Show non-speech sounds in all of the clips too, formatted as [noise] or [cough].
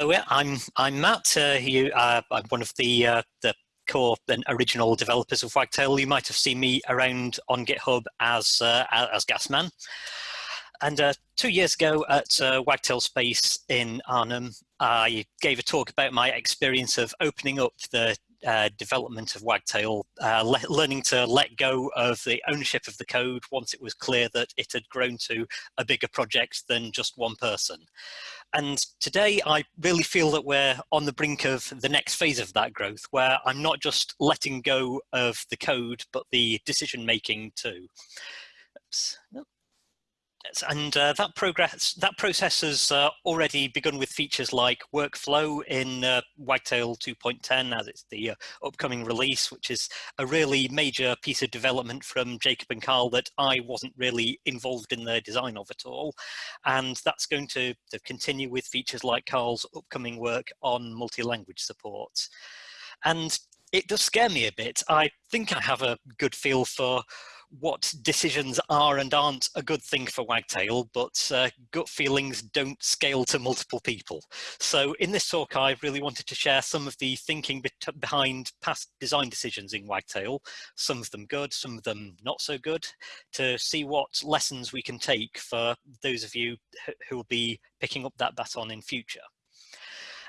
Yeah, I'm I'm Matt. Uh, you, uh, I'm one of the uh, the core and original developers of Wagtail. You might have seen me around on GitHub as uh, as Gasman. And uh, two years ago at uh, Wagtail Space in Arnhem, I gave a talk about my experience of opening up the uh, development of Wagtail, uh, le learning to let go of the ownership of the code once it was clear that it had grown to a bigger project than just one person. And today I really feel that we're on the brink of the next phase of that growth, where I'm not just letting go of the code, but the decision making too. Oops. Nope and uh, that progress that process has uh, already begun with features like workflow in uh, Wagtail 2.10 as it's the uh, upcoming release which is a really major piece of development from Jacob and Carl that I wasn't really involved in the design of at all. And that's going to, to continue with features like Carl's upcoming work on multi-language support. And it does scare me a bit. I think I have a good feel for what decisions are and aren't a good thing for Wagtail, but uh, gut feelings don't scale to multiple people. So in this talk, I really wanted to share some of the thinking be behind past design decisions in Wagtail, some of them good, some of them not so good, to see what lessons we can take for those of you who will be picking up that baton in future.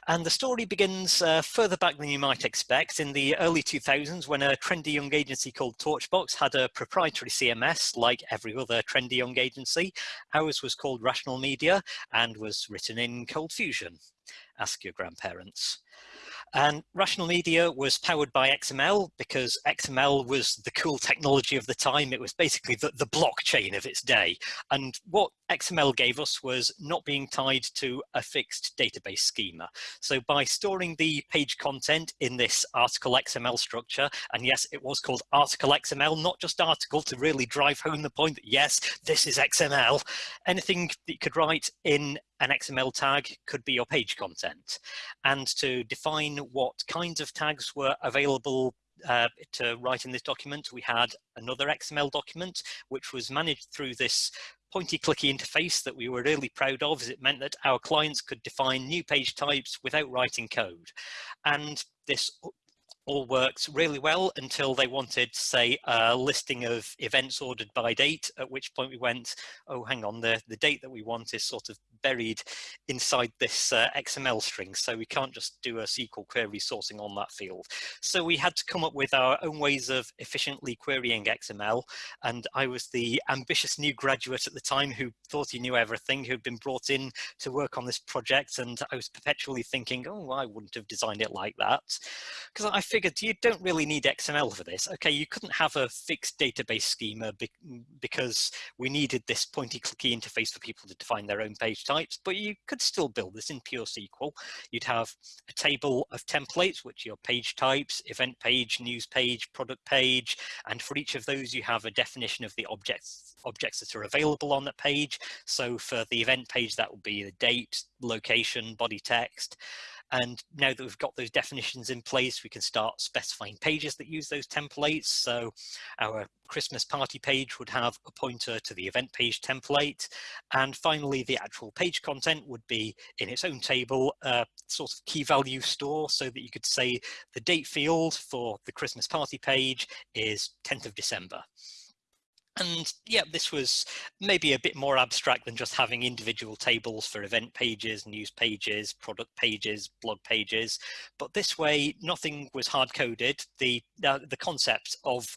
And the story begins uh, further back than you might expect in the early 2000s when a trendy young agency called Torchbox had a proprietary CMS like every other trendy young agency. Ours was called Rational Media and was written in Cold Fusion. Ask your grandparents. And Rational Media was powered by XML because XML was the cool technology of the time. It was basically the, the blockchain of its day. And what XML gave us was not being tied to a fixed database schema. So by storing the page content in this article XML structure, and yes, it was called article XML, not just article to really drive home the point that yes, this is XML, anything that you could write in an XML tag could be your page content. And to define what kinds of tags were available uh, to write in this document, we had another XML document, which was managed through this pointy clicky interface that we were really proud of as it meant that our clients could define new page types without writing code. And this all worked really well until they wanted, say, a listing of events ordered by date, at which point we went, oh, hang on, the, the date that we want is sort of buried inside this uh, XML string, so we can't just do a SQL query sourcing on that field. So we had to come up with our own ways of efficiently querying XML, and I was the ambitious new graduate at the time who thought he knew everything, who'd been brought in to work on this project, and I was perpetually thinking, oh, I wouldn't have designed it like that. Because I figured you don't really need XML for this. Okay, you couldn't have a fixed database schema be because we needed this pointy clicky interface for people to define their own page types, but you could still build this in pure SQL. You'd have a table of templates, which are your page types, event page, news page, product page, and for each of those you have a definition of the objects objects that are available on that page. So for the event page, that will be the date, location, body text. And now that we've got those definitions in place, we can start specifying pages that use those templates. So our Christmas party page would have a pointer to the event page template. And finally, the actual page content would be in its own table, a sort of key value store so that you could say the date field for the Christmas party page is 10th of December. And yeah, this was maybe a bit more abstract than just having individual tables for event pages, news pages, product pages, blog pages. But this way, nothing was hard coded. The, uh, the concept of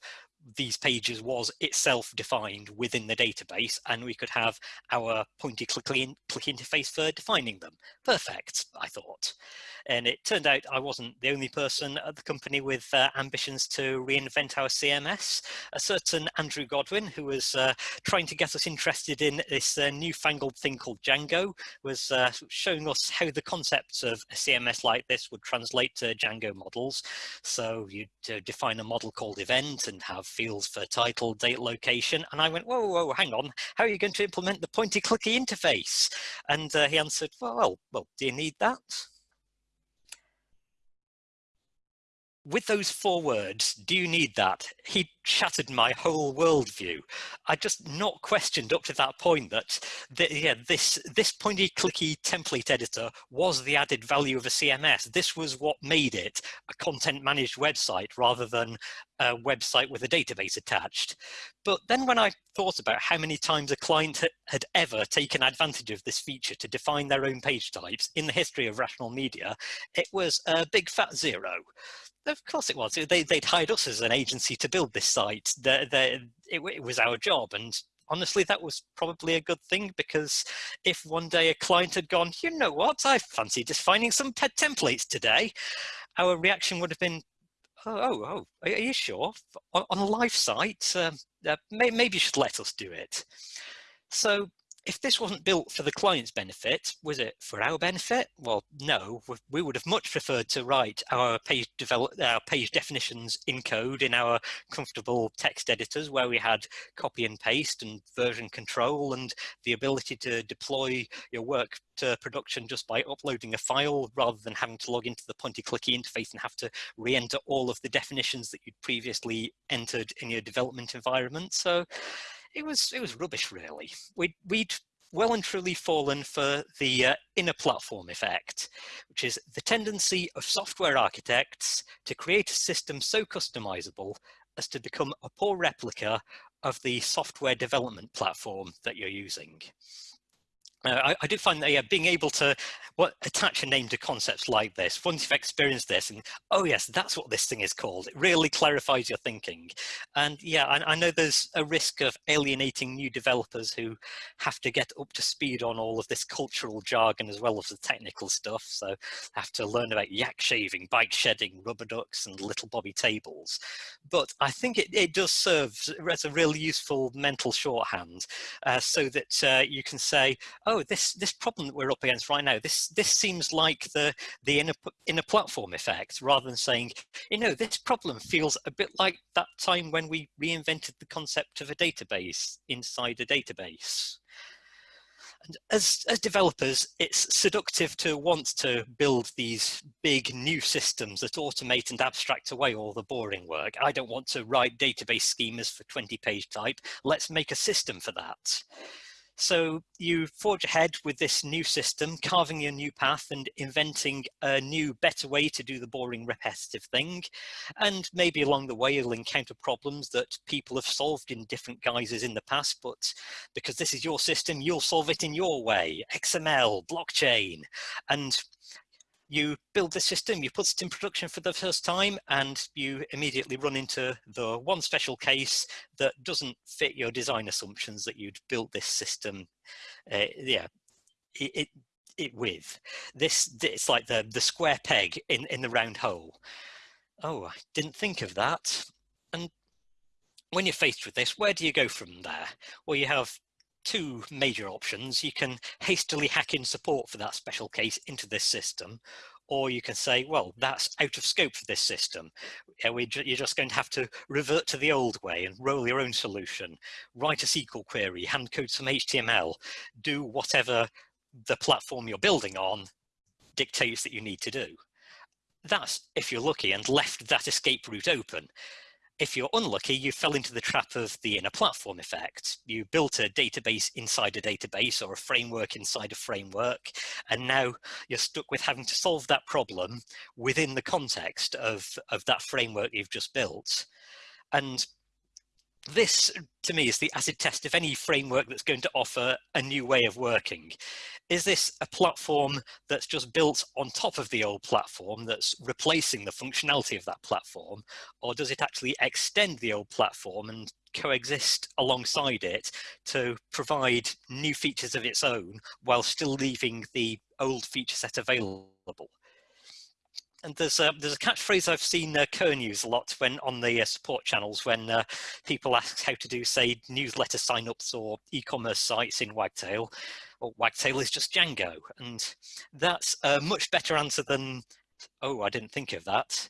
these pages was itself defined within the database and we could have our pointy click, click interface for defining them. Perfect, I thought. And it turned out I wasn't the only person at the company with uh, ambitions to reinvent our CMS. A certain Andrew Godwin, who was uh, trying to get us interested in this uh, newfangled thing called Django, was uh, showing us how the concepts of a CMS like this would translate to Django models. So you'd uh, define a model called event and have fields for title, date, location. And I went, whoa, whoa, hang on, how are you going to implement the pointy clicky interface? And uh, he answered, well, well, do you need that? With those four words, do you need that? He shattered my whole worldview. I just not questioned up to that point that, the, yeah, this, this pointy clicky template editor was the added value of a CMS. This was what made it a content managed website rather than a website with a database attached. But then when I thought about how many times a client had ever taken advantage of this feature to define their own page types in the history of rational media, it was a big fat zero. Of course it was. They, would hired us as an agency to build this site. It, it was our job. And honestly, that was probably a good thing because if one day a client had gone, you know what, I fancy just finding some pet templates today, our reaction would have been, oh, oh, oh are you sure? On, on a live site, um, uh, may, maybe you should let us do it. So if this wasn't built for the client's benefit, was it for our benefit? Well, no, we would have much preferred to write our page develop our page definitions in code in our comfortable text editors where we had copy and paste and version control and the ability to deploy your work to production just by uploading a file rather than having to log into the pointy clicky interface and have to re-enter all of the definitions that you'd previously entered in your development environment. So it was it was rubbish really. We'd, we'd well and truly fallen for the uh, inner platform effect, which is the tendency of software architects to create a system so customizable as to become a poor replica of the software development platform that you're using. Uh, I, I, do find that yeah, being able to what, attach a name to concepts like this, once you've experienced this and, oh yes, that's what this thing is called, it really clarifies your thinking. And yeah, I, I know there's a risk of alienating new developers who have to get up to speed on all of this cultural jargon as well as the technical stuff. So have to learn about yak shaving, bike shedding, rubber ducks and little bobby tables. But I think it, it does serve as a really useful mental shorthand uh, so that uh, you can say, oh, this this problem that we're up against right now, this this seems like the the inner inner platform effect, rather than saying, you know, this problem feels a bit like that time when we reinvented the concept of a database inside a database. And as, as developers, it's seductive to want to build these big new systems that automate and abstract away all the boring work. I don't want to write database schemas for 20 page type. Let's make a system for that. So you forge ahead with this new system, carving your new path and inventing a new, better way to do the boring, repetitive thing. And maybe along the way, you'll encounter problems that people have solved in different guises in the past, but because this is your system, you'll solve it in your way, XML, blockchain. And you build the system, you put it in production for the first time, and you immediately run into the one special case that doesn't fit your design assumptions that you'd built this system, uh, yeah, it, it, it, with. This, it's like the, the square peg in, in the round hole. Oh, I didn't think of that. And when you're faced with this, where do you go from there? Well, you have two major options. You can hastily hack in support for that special case into this system, or you can say, well, that's out of scope for this system. You're just going to have to revert to the old way and roll your own solution, write a SQL query, hand code some HTML, do whatever the platform you're building on dictates that you need to do. That's if you're lucky and left that escape route open if you're unlucky, you fell into the trap of the inner platform effect. You built a database inside a database or a framework inside a framework, and now you're stuck with having to solve that problem within the context of, of that framework you've just built. And this, to me, is the acid test of any framework that's going to offer a new way of working. Is this a platform that's just built on top of the old platform that's replacing the functionality of that platform? Or does it actually extend the old platform and coexist alongside it to provide new features of its own while still leaving the old feature set available? And there's a there's a catchphrase I've seen uh, Kern use a lot when on the uh, support channels when uh, people ask how to do say newsletter signups or e-commerce sites in Wagtail. Well, Wagtail is just Django, and that's a much better answer than oh I didn't think of that,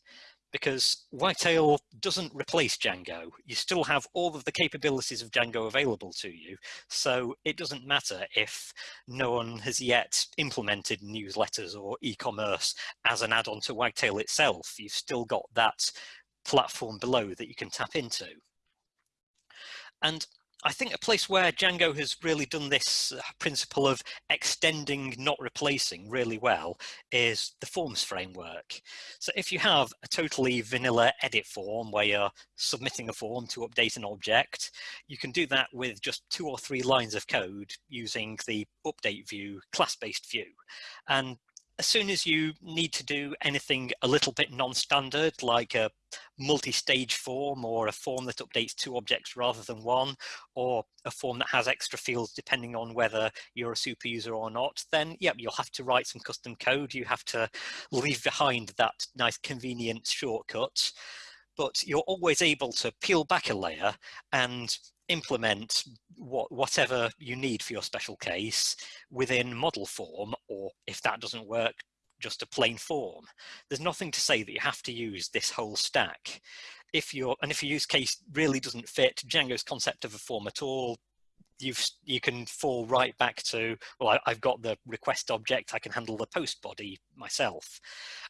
because Wagtail doesn't replace Django. You still have all of the capabilities of Django available to you. So it doesn't matter if no one has yet implemented newsletters or e-commerce as an add-on to Wagtail itself. You've still got that platform below that you can tap into. And I think a place where Django has really done this uh, principle of extending, not replacing really well is the forms framework. So if you have a totally vanilla edit form where you're submitting a form to update an object, you can do that with just two or three lines of code using the update view, class-based view. And as soon as you need to do anything a little bit non-standard, like a multi-stage form or a form that updates two objects rather than one, or a form that has extra fields depending on whether you're a super user or not, then yep, you'll have to write some custom code. You have to leave behind that nice convenient shortcut but you're always able to peel back a layer and implement what, whatever you need for your special case within model form, or if that doesn't work, just a plain form. There's nothing to say that you have to use this whole stack. If your and if your use case really doesn't fit Django's concept of a form at all, you've you can fall right back to well I, have got the request object i can handle the post body myself.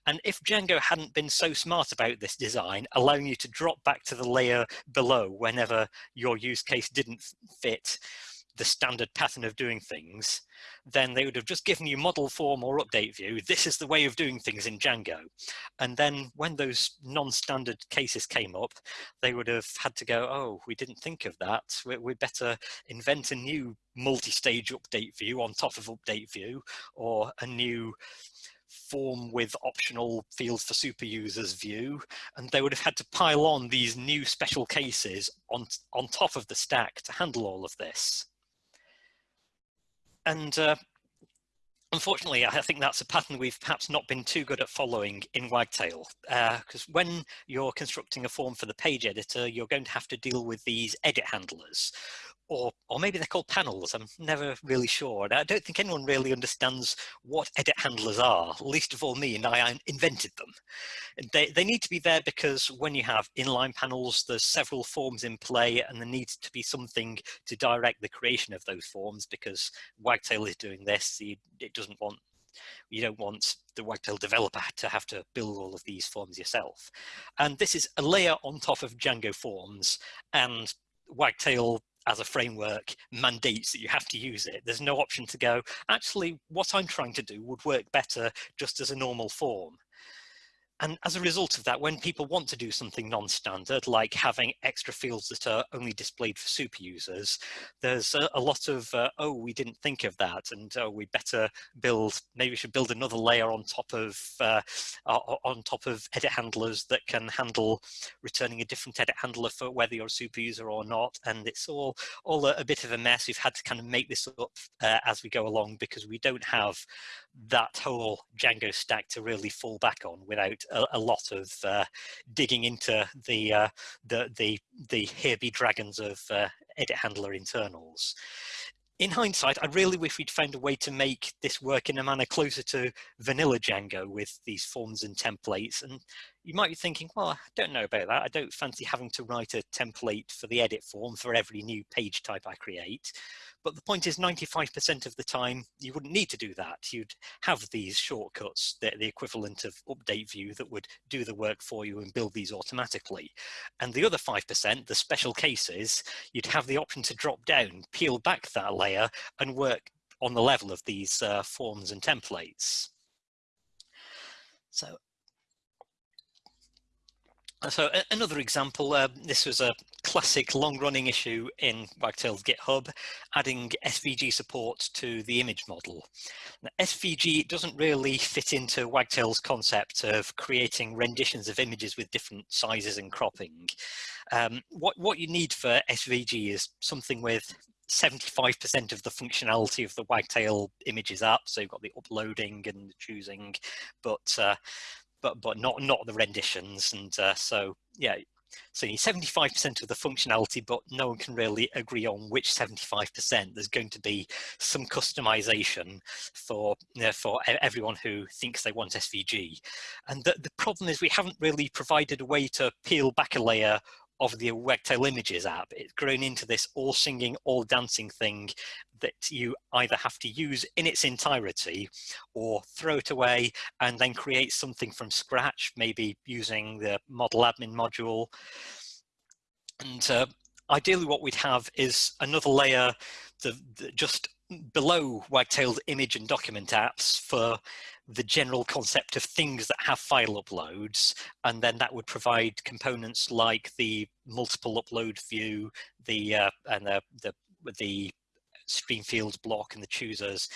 And if django hadn't been so smart about this design allowing you to drop back to the layer below whenever your use case didn't fit the standard pattern of doing things, then they would have just given you model form or update view. This is the way of doing things in Django. And then when those non-standard cases came up, they would have had to go, oh, we didn't think of that. We, we better invent a new multi-stage update view on top of update view or a new form with optional fields for super users view and they would have had to pile on these new special cases on on top of the stack to handle all of this and uh, unfortunately, I think that's a pattern we've perhaps not been too good at following in Wagtail, because uh, when you're constructing a form for the page editor, you're going to have to deal with these edit handlers, or or maybe they're called panels. I'm never really sure. I don't think anyone really understands what edit handlers are, least of all me, and I invented them. They, they need to be there because when you have inline panels, there's several forms in play and there needs to be something to direct the creation of those forms because Wagtail is doing this. It doesn't want you don't want the Wagtail developer to have to build all of these forms yourself. And this is a layer on top of Django forms and Wagtail as a framework mandates that you have to use it. There's no option to go, actually, what I'm trying to do would work better just as a normal form. And as a result of that, when people want to do something non-standard, like having extra fields that are only displayed for super users, there's a, a lot of, uh, oh, we didn't think of that, and oh, we better build, maybe we should build another layer on top of, uh, on top of edit handlers that can handle returning a different edit handler for whether you're a super user or not. And it's all, all a, a bit of a mess. We've had to kind of make this up uh, as we go along because we don't have that whole Django stack to really fall back on without a, a lot of uh, digging into the, uh, the, the, the here be dragons of uh, edit handler internals. In hindsight, I really wish we'd found a way to make this work in a manner closer to vanilla Django with these forms and templates. And you might be thinking, well, I don't know about that. I don't fancy having to write a template for the edit form for every new page type I create. But the point is 95% of the time, you wouldn't need to do that. You'd have these shortcuts, the, the equivalent of update view that would do the work for you and build these automatically. And the other 5%, the special cases, you'd have the option to drop down, peel back that layer and work on the level of these uh, forms and templates. So so another example, uh, this was a classic long-running issue in Wagtail's GitHub, adding SVG support to the image model. Now, SVG doesn't really fit into Wagtail's concept of creating renditions of images with different sizes and cropping. Um, what, what you need for SVG is something with 75% of the functionality of the Wagtail images app. So you've got the uploading and the choosing, but uh, but but not not the renditions. And uh, so yeah, so you need 75% of the functionality, but no one can really agree on which 75%. There's going to be some customization for, you know, for everyone who thinks they want SVG. And the, the problem is we haven't really provided a way to peel back a layer of the Wagtail Images app. It's grown into this all singing, all dancing thing that you either have to use in its entirety or throw it away and then create something from scratch, maybe using the model admin module. And uh, ideally what we'd have is another layer the, the, just below Wagtail's image and document apps for the general concept of things that have file uploads and then that would provide components like the multiple upload view the uh, and the the the stream fields block and the choosers.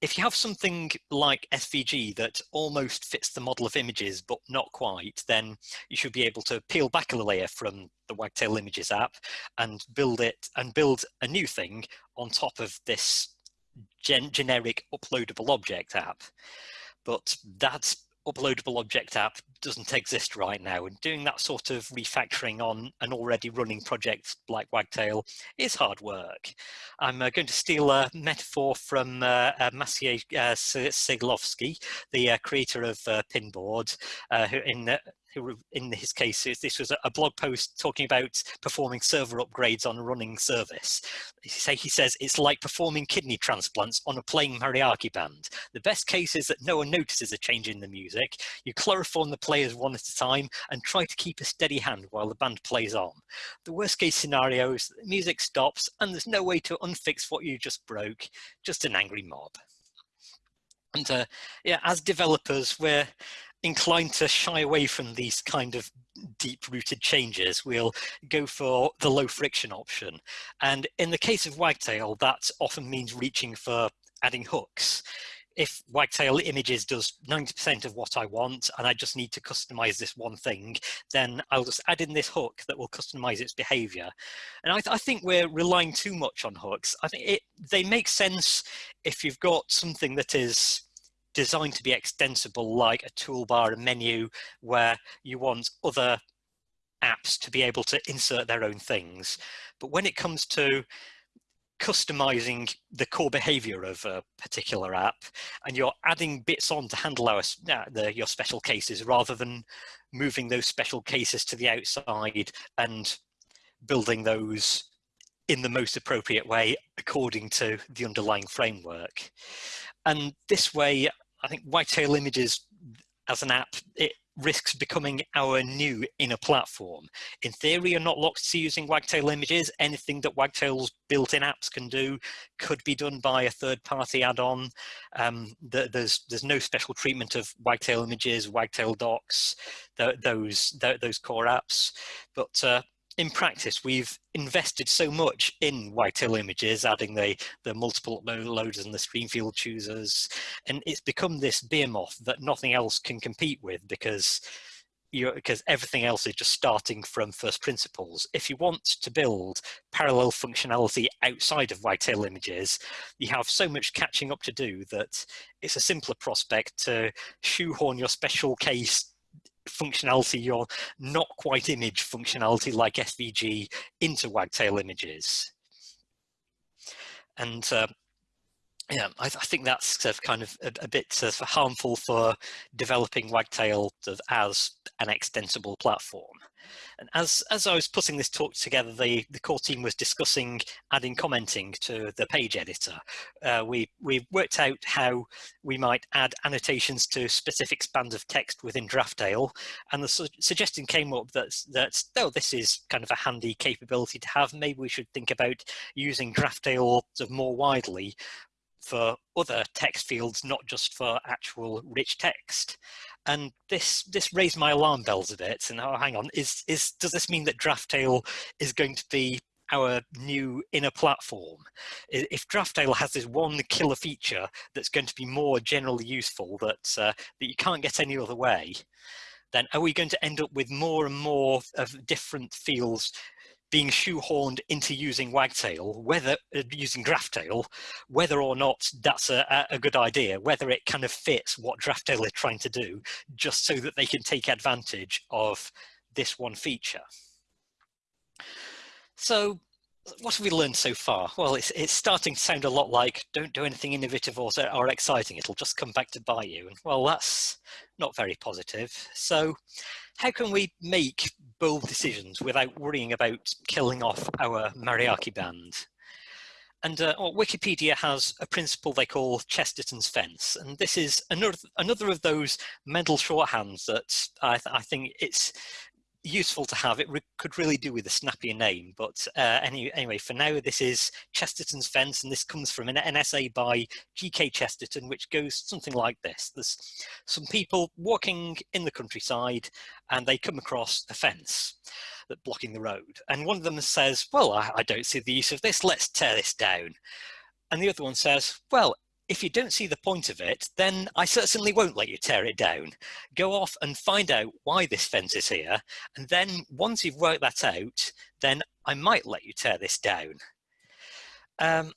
If you have something like svg that almost fits the model of images but not quite then you should be able to peel back a layer from the wagtail images app and build it and build a new thing on top of this gen generic uploadable object app but that uploadable object app doesn't exist right now and doing that sort of refactoring on an already running project like Wagtail is hard work. I'm uh, going to steal a metaphor from uh, uh, Maciej uh, Ceglowski, the uh, creator of uh, Pinboard, who in who in his case, this was a blog post talking about performing server upgrades on a running service. He, says, it's like performing kidney transplants on a playing mariachi band. The best case is that no one notices a change in the music. You chloroform the players one at a time and try to keep a steady hand while the band plays on. The worst case scenario is that the music stops and there's no way to unfix what you just broke, just an angry mob. And uh, yeah, as developers, we're inclined to shy away from these kind of deep-rooted changes, we'll go for the low friction option. And in the case of Wagtail, that often means reaching for adding hooks. If Wagtail Images does 90% of what I want and I just need to customize this one thing, then I'll just add in this hook that will customize its behavior. And I, th I think we're relying too much on hooks. I think it, they make sense if you've got something that is designed to be extensible like a toolbar, a menu, where you want other apps to be able to insert their own things. But when it comes to customizing the core behavior of a particular app and you're adding bits on to handle our, uh, the, your special cases rather than moving those special cases to the outside and building those in the most appropriate way according to the underlying framework. And this way, I think Wagtail Images as an app, it risks becoming our new inner platform. In theory, you're not locked to using Wagtail images. Anything that Wagtail's built-in apps can do could be done by a third-party add-on. Um, the, there's there's no special treatment of Wagtail images, Wagtail docs, those those core apps. But uh, in practice, we've invested so much in Wagtail images, adding the, the multiple loaders and the stream field choosers, and it's become this behemoth that nothing else can compete with because you because everything else is just starting from first principles. If you want to build parallel functionality outside of Wagtail images, you have so much catching up to do that it's a simpler prospect to shoehorn your special case functionality, your not quite image functionality like SVG into Wagtail images. And uh, yeah, I, I, think that's sort of kind of a, a bit sort of harmful for developing Wagtail sort of as an extensible platform. And as, as I was putting this talk together, the, the core team was discussing adding commenting to the page editor. Uh, we, we worked out how we might add annotations to specific spans of text within Draftail. And the su suggestion came up that, that, oh, this is kind of a handy capability to have. Maybe we should think about using Draftail more widely for other text fields, not just for actual rich text. And this this raised my alarm bells a bit. And oh, hang on, is is does this mean that Draftail is going to be our new inner platform? If Draftail has this one killer feature that's going to be more generally useful that uh, that you can't get any other way, then are we going to end up with more and more of different fields being shoehorned into using Wagtail, whether uh, using Draftail, whether or not that's a, a, good idea, whether it kind of fits what Draftail is trying to do, just so that they can take advantage of this one feature. So what have we learned so far? Well, it's, it's starting to sound a lot like don't do anything innovative or, or exciting, it'll just come back to buy you. And well, that's not very positive. So how can we make bold decisions without worrying about killing off our mariachi band? And uh, well, Wikipedia has a principle they call Chesterton's fence. And this is another, another of those mental shorthands that I, th I think it's useful to have. It re could really do with a snappier name, but uh, any, anyway, for now, this is Chesterton's Fence, and this comes from an, an essay by G.K. Chesterton, which goes something like this. There's some people walking in the countryside, and they come across a fence that blocking the road. And one of them says, well, I, I don't see the use of this, let's tear this down. And the other one says, well, if you don't see the point of it, then I certainly won't let you tear it down. Go off and find out why this fence is here. And then once you've worked that out, then I might let you tear this down. Um,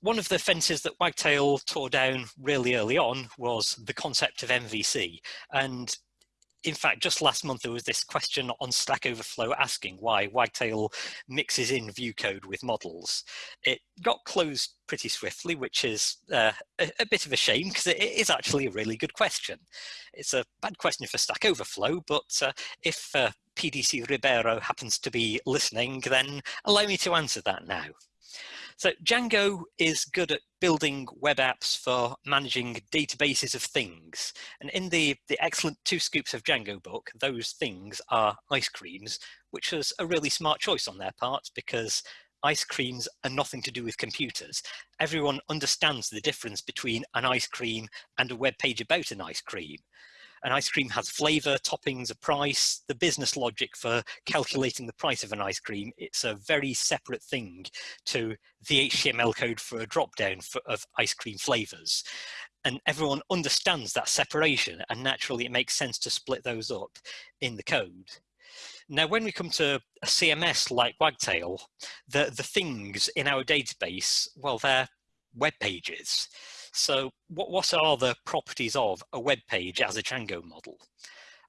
one of the fences that Wagtail tore down really early on was the concept of MVC. And in fact, just last month, there was this question on Stack Overflow asking why Wagtail mixes in view code with models. It got closed pretty swiftly, which is uh, a, a, bit of a shame because it is actually a really good question. It's a bad question for Stack Overflow, but uh, if uh, PDC Ribeiro happens to be listening, then allow me to answer that now. So Django is good at building web apps for managing databases of things. And in the, the excellent Two Scoops of Django book, those things are ice creams, which was a really smart choice on their part because ice creams are nothing to do with computers. Everyone understands the difference between an ice cream and a web page about an ice cream. An ice cream has flavor, toppings, a price, the business logic for calculating the price of an ice cream. It's a very separate thing to the HTML code for a dropdown of ice cream flavors. And everyone understands that separation and naturally it makes sense to split those up in the code. Now, when we come to a CMS like Wagtail, the, the things in our database, well, they're web pages. So what, what are the properties of a web page as a Django model?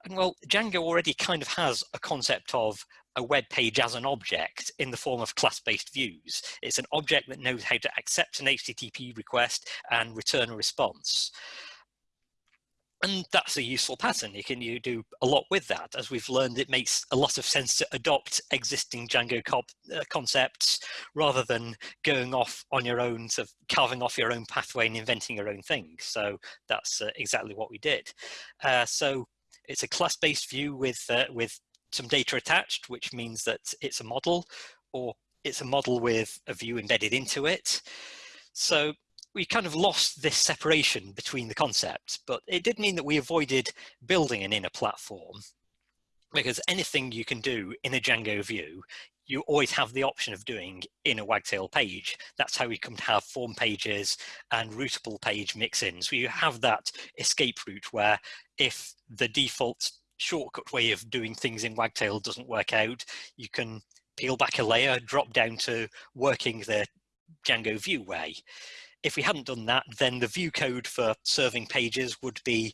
And well, Django already kind of has a concept of a web page as an object in the form of class-based views. It's an object that knows how to accept an HTTP request and return a response and that's a useful pattern. You can you do a lot with that. As we've learned, it makes a lot of sense to adopt existing Django uh, concepts rather than going off on your own, sort of carving off your own pathway and inventing your own thing. So that's uh, exactly what we did. Uh, so it's a class-based view with uh, with some data attached, which means that it's a model, or it's a model with a view embedded into it. So we kind of lost this separation between the concepts, but it did mean that we avoided building an inner platform because anything you can do in a Django view, you always have the option of doing in a Wagtail page. That's how we come to have form pages and routable page mix-ins. So you have that escape route where if the default shortcut way of doing things in Wagtail doesn't work out, you can peel back a layer, drop down to working the Django view way if we hadn't done that, then the view code for serving pages would be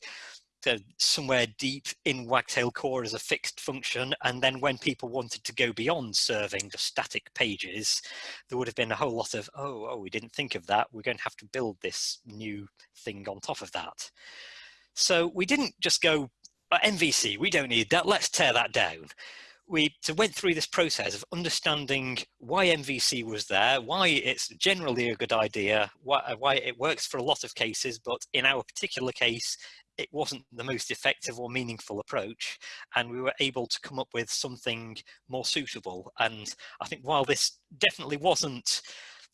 somewhere deep in Wagtail core as a fixed function. And then when people wanted to go beyond serving the static pages, there would have been a whole lot of, oh, oh, we didn't think of that. We're going to have to build this new thing on top of that. So we didn't just go, uh, MVC, we don't need that. Let's tear that down we went through this process of understanding why MVC was there, why it's generally a good idea, why, uh, why it works for a lot of cases, but in our particular case, it wasn't the most effective or meaningful approach. And we were able to come up with something more suitable. And I think while this definitely wasn't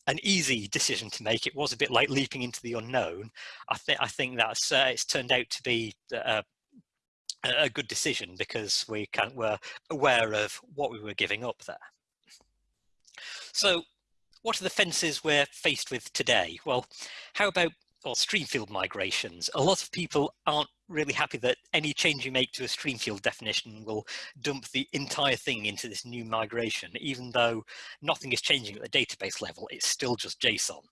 an easy decision to make, it was a bit like leaping into the unknown. I think I think that's uh, it's turned out to be uh, a good decision because we of were aware of what we were giving up there. So what are the fences we're faced with today? Well, how about or streamfield migrations? A lot of people aren't really happy that any change you make to a streamfield definition will dump the entire thing into this new migration, even though nothing is changing at the database level, it's still just JSON.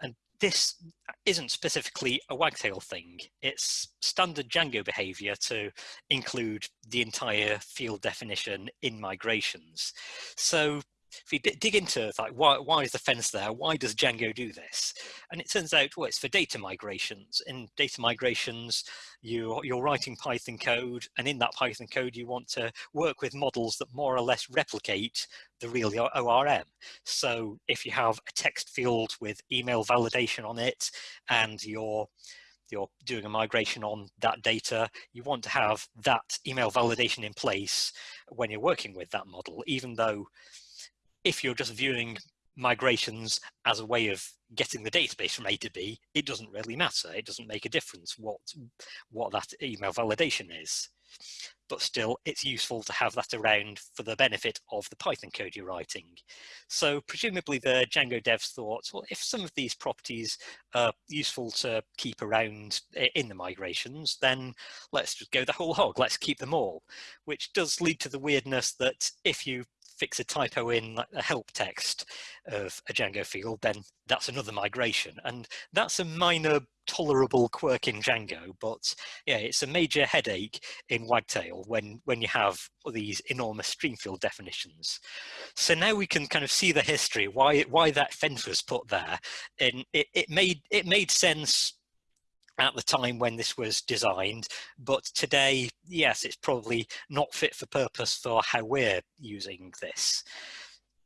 And this isn't specifically a wagtail thing. It's standard Django behavior to include the entire field definition in migrations. So if you dig into like why, why is the fence there? Why does django do this? And it turns out well it's for data migrations. In data migrations you you're writing python code and in that python code you want to work with models that more or less replicate the real orm so if you have a text field with email validation on it and you're you're doing a migration on that data, you want to have that email validation in place when you're working with that model, even though if you're just viewing migrations as a way of getting the database from A to B, it doesn't really matter. It doesn't make a difference what, what that email validation is. But still, it's useful to have that around for the benefit of the Python code you're writing. So presumably the Django devs thought, well, if some of these properties are useful to keep around in the migrations, then let's just go the whole hog, let's keep them all, which does lead to the weirdness that if you fix a typo in like a help text of a Django field, then that's another migration. And that's a minor tolerable quirk in Django, but yeah, it's a major headache in Wagtail when, when you have these enormous stream field definitions. So now we can kind of see the history, why, why that fence was put there. And it, it, made, it made sense at the time when this was designed but today yes it's probably not fit for purpose for how we're using this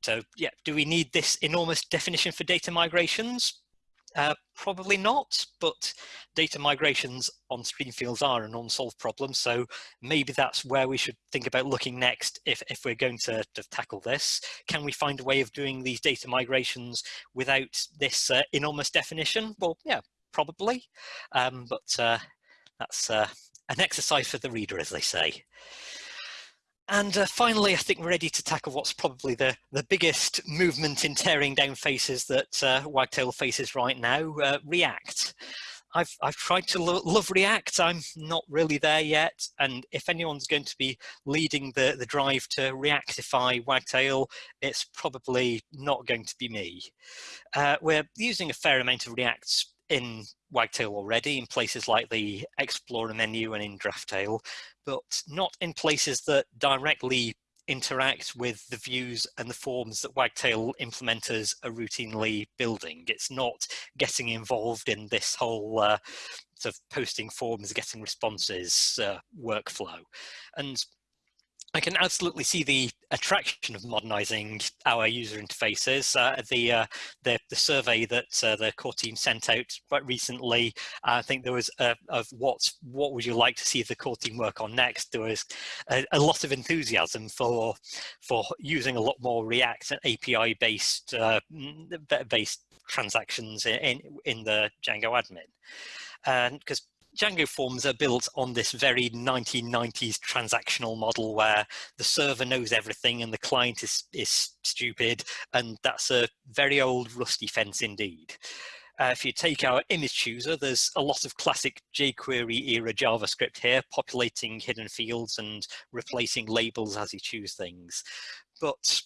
so yeah do we need this enormous definition for data migrations uh, probably not, but data migrations on stream fields are an unsolved problem. So maybe that's where we should think about looking next if, if we're going to, to tackle this. Can we find a way of doing these data migrations without this uh, enormous definition? Well, yeah, probably, um, but uh, that's uh, an exercise for the reader, as they say. And uh, finally, I think we're ready to tackle what's probably the, the biggest movement in tearing down faces that uh, Wagtail faces right now, uh, React. I've, I've tried to lo love React, I'm not really there yet, and if anyone's going to be leading the, the drive to reactify Wagtail, it's probably not going to be me. Uh, we're using a fair amount of React in Wagtail already in places like the Explorer menu and in Draftail, but not in places that directly interact with the views and the forms that Wagtail implementers are routinely building. It's not getting involved in this whole uh, sort of posting forms, getting responses uh, workflow. And I can absolutely see the attraction of modernizing our user interfaces. Uh, the, uh, the, the survey that uh, the core team sent out quite recently, I think there was a, of what what would you like to see the core team work on next. There was a, a lot of enthusiasm for for using a lot more React and API based uh, based transactions in in the Django admin, and because Django forms are built on this very 1990s transactional model where the server knows everything and the client is, is stupid. And that's a very old rusty fence indeed. Uh, if you take our image chooser, there's a lot of classic jQuery era JavaScript here, populating hidden fields and replacing labels as you choose things. But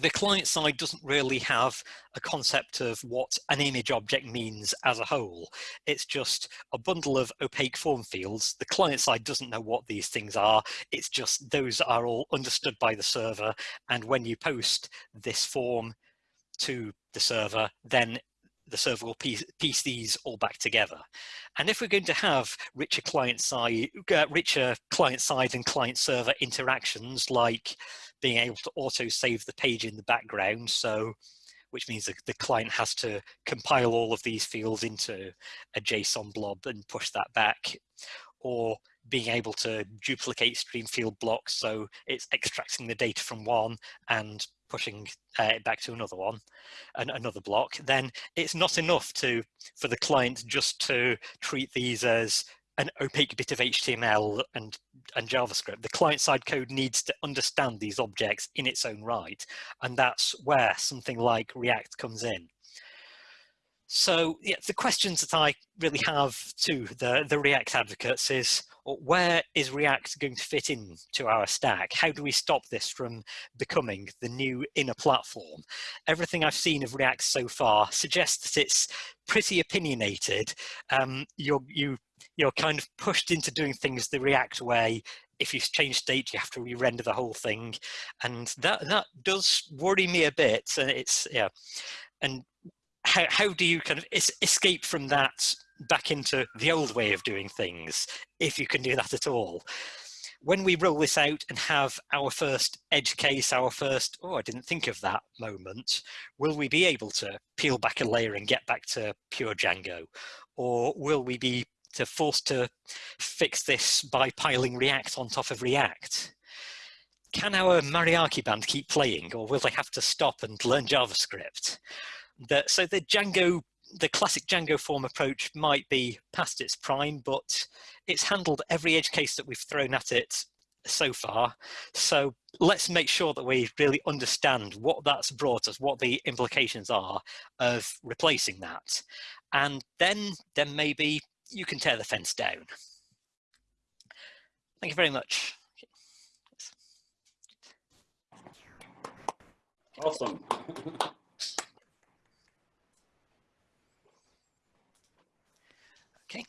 the client side doesn't really have a concept of what an image object means as a whole. It's just a bundle of opaque form fields. The client side doesn't know what these things are. It's just those are all understood by the server. And when you post this form to the server, then the server will piece, piece, these all back together. And if we're going to have richer client side, uh, richer client side and client server interactions, like being able to auto save the page in the background. So, which means that the client has to compile all of these fields into a JSON blob and push that back. Or being able to duplicate stream field blocks. So it's extracting the data from one and pushing uh, it back to another one, and another block, then it's not enough to for the client just to treat these as an opaque bit of HTML and, and JavaScript. The client-side code needs to understand these objects in its own right, and that's where something like React comes in. So yeah, the questions that I really have to the, the React advocates is, where is React going to fit into our stack? How do we stop this from becoming the new inner platform? Everything I've seen of React so far suggests that it's pretty opinionated. Um, you're, you, you're kind of pushed into doing things the React way. If you change state, you have to re-render the whole thing. And that, that does worry me a bit. And it's, yeah. And how, how do you kind of es escape from that back into the old way of doing things, if you can do that at all. When we roll this out and have our first edge case, our first, oh, I didn't think of that moment, will we be able to peel back a layer and get back to pure Django? Or will we be to forced to fix this by piling React on top of React? Can our mariachi band keep playing or will they have to stop and learn JavaScript? That, so the Django the classic Django form approach might be past its prime, but it's handled every edge case that we've thrown at it so far. So let's make sure that we really understand what that's brought us, what the implications are of replacing that. And then, then maybe you can tear the fence down. Thank you very much. Awesome. Okay.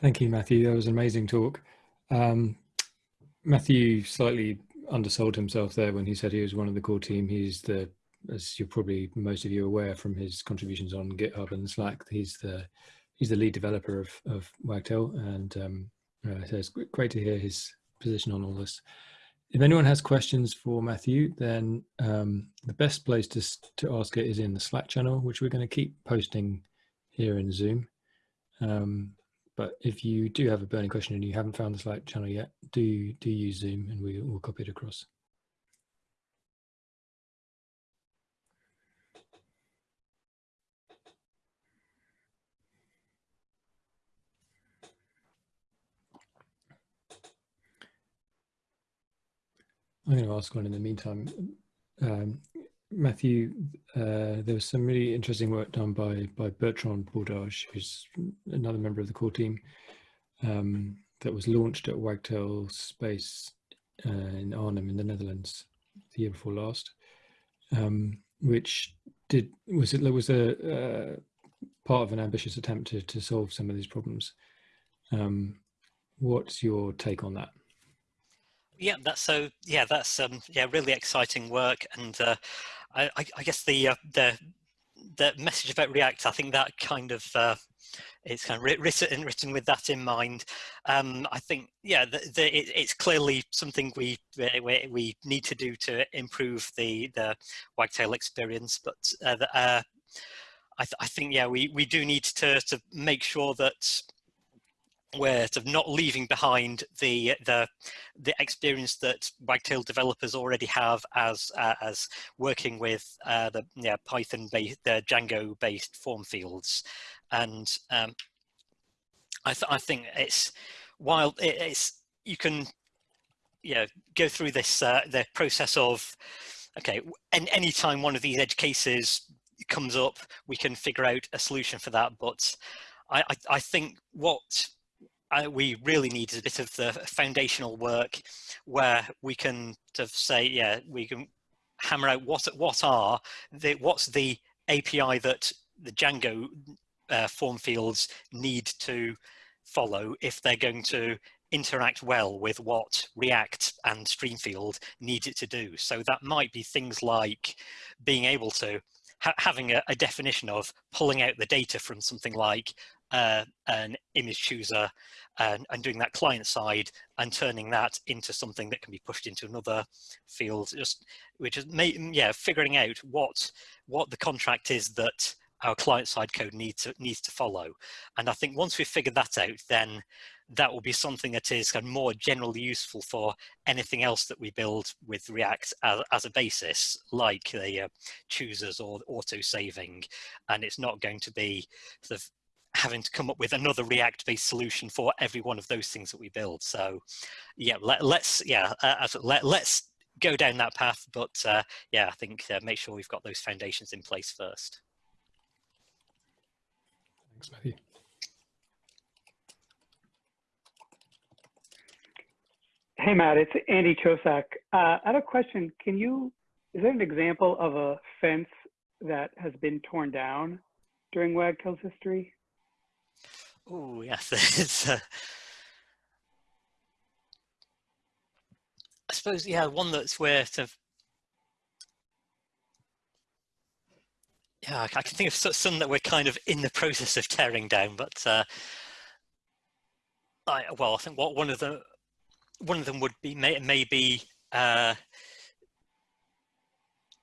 Thank you, Matthew. That was an amazing talk. Um, Matthew slightly undersold himself there when he said he was one of the core team. He's the, as you're probably most of you aware from his contributions on GitHub and Slack, he's the he's the lead developer of of Wagtail, and um, uh, so it's great to hear his position on all this. If anyone has questions for Matthew, then um, the best place to, to ask it is in the Slack channel, which we're going to keep posting here in Zoom. Um, but if you do have a burning question and you haven't found the Slack channel yet, do, do use Zoom and we will copy it across. I'm going to ask one in the meantime. Um, Matthew, uh, there was some really interesting work done by by Bertrand Bordage, who's another member of the core team, um, that was launched at Wagtail Space uh, in Arnhem in the Netherlands the year before last, um, which did was it was a uh, part of an ambitious attempt to to solve some of these problems. Um, what's your take on that? Yeah, that's so. Yeah, that's um, yeah, really exciting work, and uh, I, I, guess the uh, the the message about React, I think that kind of uh, it's kind of written written with that in mind. Um, I think yeah, the, the, it, it's clearly something we, we we need to do to improve the the Wagtail experience, but uh, the, uh, I, th I think yeah, we we do need to to make sure that we're sort of not leaving behind the the the experience that Wagtail developers already have as uh, as working with uh, the yeah, Python based the Django based form fields, and um, I th I think it's while it, it's you can yeah go through this uh, the process of okay and anytime one of these edge cases comes up we can figure out a solution for that. But I, I, I think what We really need a bit of the foundational work where we can sort of say, yeah, we can hammer out what what are the what's the API that the Django uh, form fields need to follow if they're going to interact well with what React and Streamfield need it to do. So that might be things like being able to ha having a, a, definition of pulling out the data from something like uh, an image chooser and, and, doing that client side and turning that into something that can be pushed into another field. Just which is yeah figuring out what what the contract is that our client side code needs to needs to follow. And i think once we've figured that out then that will be something that is kind of more generally useful for anything else that we build with react as, as a basis like the uh, choosers or auto saving and it's not going to be sort of having to come up with another React based solution for every one of those things that we build. So yeah, let, us yeah, uh, let, let's go down that path. But uh, yeah, I think uh, make sure we've got those foundations in place first. Thanks, Matthew. Hey, Matt, it's Andy Chosak. Uh, I have a question. Can you, is there an example of a fence that has been torn down during Wagtail's history? Oh, yes. [laughs] It's, uh, I suppose, yeah, one that's where to, yeah, I can think of some that we're kind of in the process of tearing down, but uh, I, well, I think what one of the one of them would be may, maybe uh,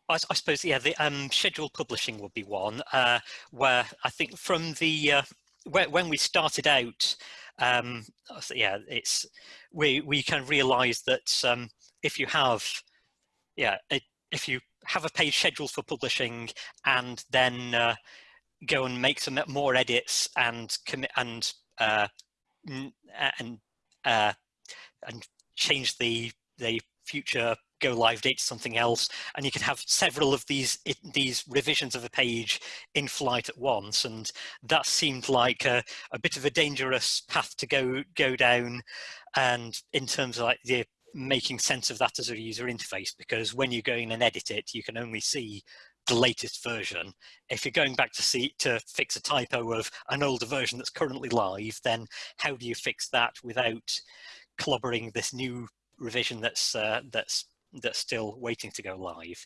I, I, suppose yeah the um, scheduled publishing would be one uh, where I think from the uh, when we started out um, yeah it's we we can realize that um, if you have yeah if you have a page scheduled for publishing and then uh, go and make some more edits and commit and uh, and uh, and change the the future go live date to something else and you can have several of these these revisions of a page in flight at once and that seemed like a, a, bit of a dangerous path to go go down and in terms of like the making sense of that as a user interface because when you go in and edit it you can only see the latest version. If you're going back to see to fix a typo of an older version that's currently live then how do you fix that without clobbering this new revision that's uh, that's that's still waiting to go live.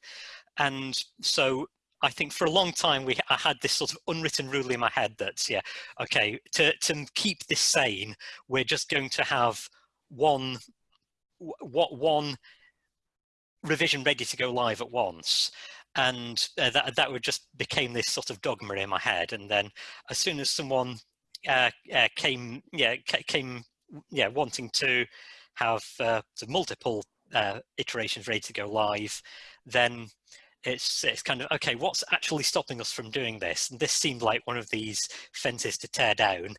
And so I think for a long time we I had this sort of unwritten rule in my head that yeah okay to to keep this sane we're just going to have one what one revision ready to go live at once and uh, that that would just became this sort of dogma in my head and then as soon as someone uh, uh, came yeah came yeah, wanting to have uh, multiple uh, iterations ready to go live, then it's it's kind of okay what's actually stopping us from doing this? And this seemed like one of these fences to tear down.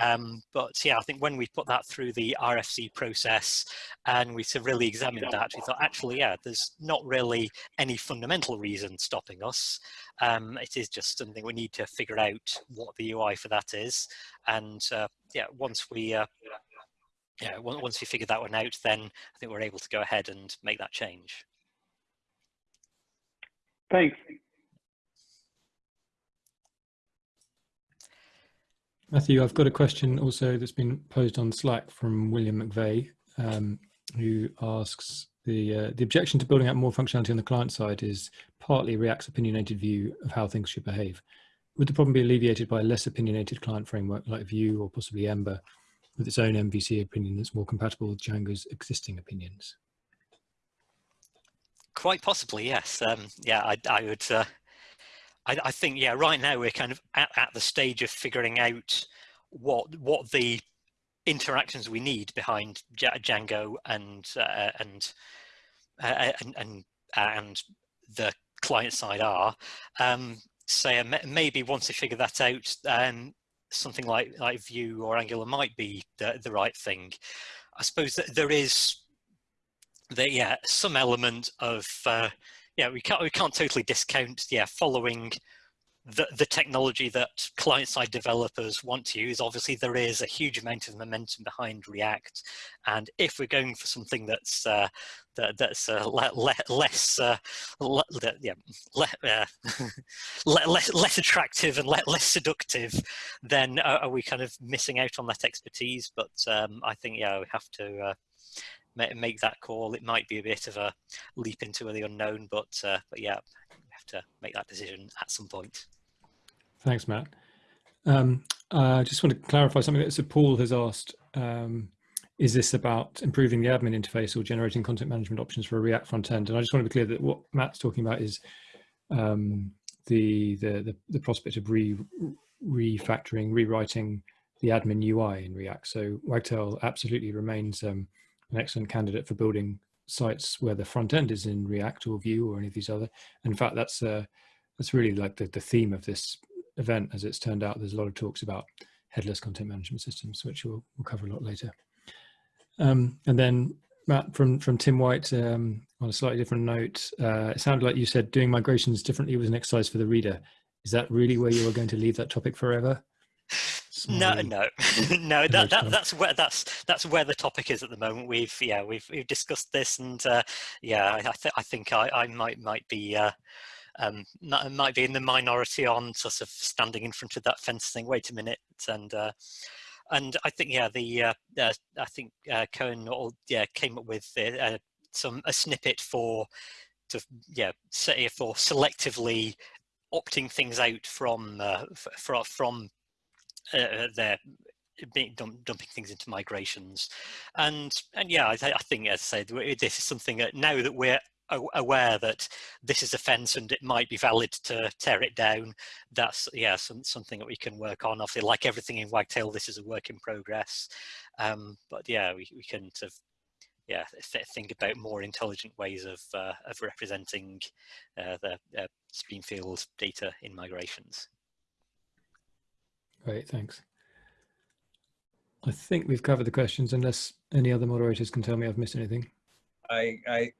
Um, but yeah i think when we put that through the rfc process and we really examined that we thought actually yeah there's not really any fundamental reason stopping us. Um, it is just something we need to figure out what the ui for that is. And uh, yeah once we uh, yeah, once we figure that one out, then I think we're able to go ahead and make that change. Thanks. Matthew, I've got a question also that's been posed on Slack from William McVeigh, um, who asks the uh, the objection to building out more functionality on the client side is partly React's opinionated view of how things should behave. Would the problem be alleviated by a less opinionated client framework like Vue or possibly Ember with its own MVC opinion that's more compatible with Django's existing opinions? Quite possibly, yes. Um, yeah, I, I would. Uh, I, I, think, yeah, right now we're kind of at, at the stage of figuring out what what the interactions we need behind Django and uh, and, uh, and and and the client side are. Um, so maybe once we figure that out, um, something like like Vue or Angular might be the, the right thing. I suppose that there is the yeah some element of uh, yeah we can't we can't totally discount yeah following the, the technology that client-side developers want to use, obviously there is a huge amount of momentum behind React. And if we're going for something that's uh, that, that's uh, le le less uh, le yeah, uh, [laughs] less less attractive and less seductive, then are we kind of missing out on that expertise? But um, I think yeah, we have to uh, make that call. It might be a bit of a leap into the unknown, but uh, but yeah, we have to make that decision at some point. Thanks, Matt. Um, I just want to clarify something that so Paul has asked. Um, is this about improving the admin interface or generating content management options for a React front end? And I just want to be clear that what Matt's talking about is um, the, the, the the prospect of re refactoring, rewriting the admin UI in React. So Wagtail absolutely remains um, an excellent candidate for building sites where the front end is in React or Vue or any of these other. In fact, that's uh, that's really like the, the theme of this event, as it's turned out, there's a lot of talks about headless content management systems, which we'll, we'll cover a lot later. Um, and then Matt, from, from Tim White, um, on a slightly different note, uh, it sounded like you said doing migrations differently was an exercise for the reader. Is that really where you are going to leave that topic forever? No, no, [laughs] no. That, that that's where that's that's where the topic is at the moment. We've yeah we've we've discussed this, and uh, yeah, I, I, th I think I, I might might be uh, um, might be in the minority on sort of standing in front of that fence, thing. wait a minute, and uh, and I think yeah the uh, uh, I think uh, Coen or, yeah came up with uh, some a snippet for to yeah say for selectively opting things out from uh, from from uh, their being dump, dumping things into migrations and and yeah I, I think as I said this is something that now that we're aware that this is a fence and it might be valid to tear it down. That's yeah some, something that we can work on. Obviously like everything in wagtail this is a work in progress. Um, but yeah we, we can sort of yeah think about more intelligent ways of uh, of representing uh, the uh, streamfield data in migrations. Great thanks. I think we've covered the questions unless any other moderators can tell me I've missed anything. I, I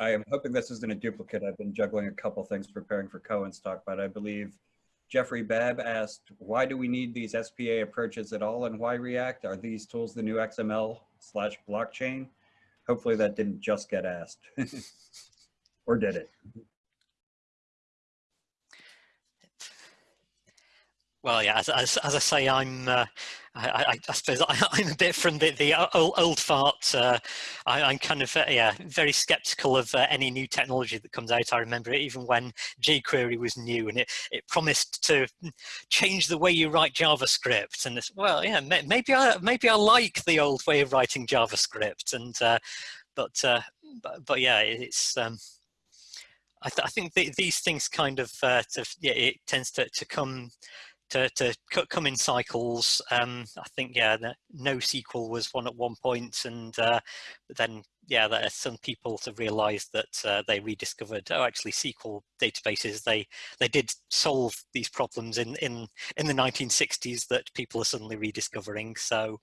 I am hoping this isn't a duplicate. I've been juggling a couple things preparing for Coen's talk, but I believe Jeffrey Babb asked, why do we need these SPA approaches at all and why React? Are these tools the new XML slash blockchain? Hopefully that didn't just get asked. [laughs] or did it? Well, yeah, as, as, as I say, I'm, uh, I, I, suppose I, [laughs] am a bit from the, the old, old fart. Uh, I, am kind of, uh, yeah, very skeptical of uh, any new technology that comes out. I remember it even when jQuery was new and it, it promised to change the way you write JavaScript. And it's, well, yeah, maybe I, maybe I like the old way of writing JavaScript. And, uh, but, uh, but, but, yeah, it's, um, I, th I, think th these things kind of, uh, to, yeah, it tends to, to come to, to come in cycles. Um, I think, yeah, NoSQL was one at one point and uh, then yeah, there are some people to realize that uh, they rediscovered, oh, actually SQL databases, they they did solve these problems in, in, in the 1960s that people are suddenly rediscovering. So,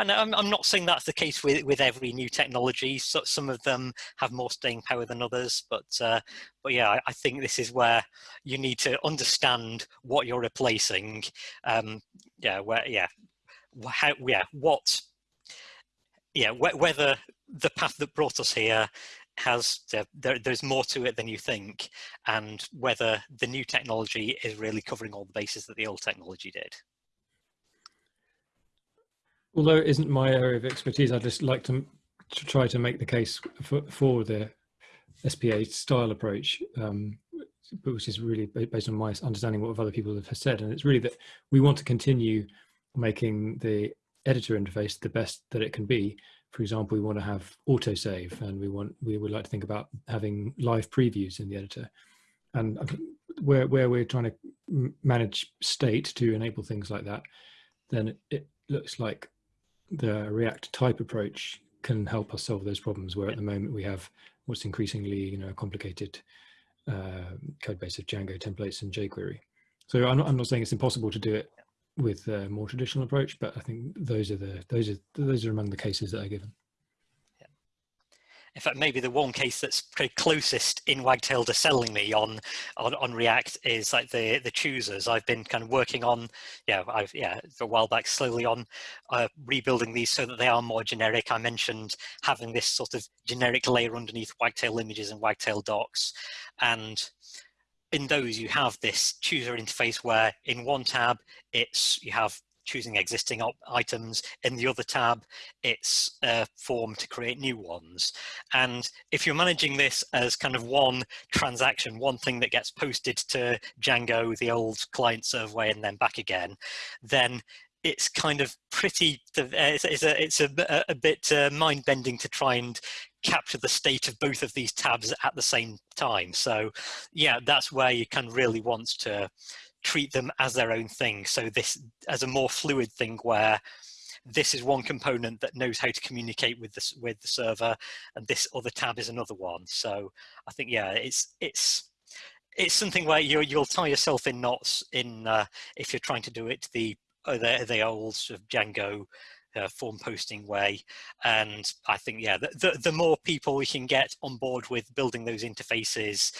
and I'm, I'm not saying that's the case with, with every new technology. So some of them have more staying power than others, but, uh, but yeah, I, I, think this is where you need to understand what you're replacing. Um, yeah, where, yeah, how, yeah, what yeah, wh whether the path that brought us here has uh, there, there's more to it than you think, and whether the new technology is really covering all the bases that the old technology did. Although it isn't my area of expertise, I'd just like to, to try to make the case for, for the SPA style approach, um, which is really based on my understanding of what other people have said. And it's really that we want to continue making the editor interface the best that it can be. For example, we want to have autosave and we want we would like to think about having live previews in the editor. And where, where we're trying to manage state to enable things like that, then it looks like the React type approach can help us solve those problems where at the moment we have what's increasingly you know a complicated uh, code base of Django templates and jQuery. So I'm not, I'm not saying it's impossible to do it with a more traditional approach, but I think those are the those are those are among the cases that are given. Yeah. In fact, maybe the one case that's closest in Wagtail to selling me on, on on React is like the the choosers. I've been kind of working on, yeah, I've yeah, a while back, slowly on uh, rebuilding these so that they are more generic. I mentioned having this sort of generic layer underneath Wagtail images and Wagtail docs, and in those you have this chooser interface where in one tab it's you have choosing existing items. In the other tab it's a form to create new ones. And if you're managing this as kind of one transaction one thing that gets posted to Django the old client server way and then back again then it's kind of pretty it's, it's a it's a, a bit uh, mind-bending to try and capture the state of both of these tabs at the same time. So yeah, that's where you can really want to treat them as their own thing. So this as a more fluid thing where this is one component that knows how to communicate with the, with the server and this other tab is another one. So I think, yeah, it's, it's, it's something where you you'll tie yourself in knots in uh, if you're trying to do it the uh, the, the old sort of Django uh, form posting way. And I think, yeah, the, the, the, more people we can get on board with building those interfaces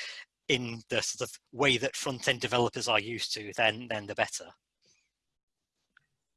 in the sort of way that front end developers are used to, then, then the better.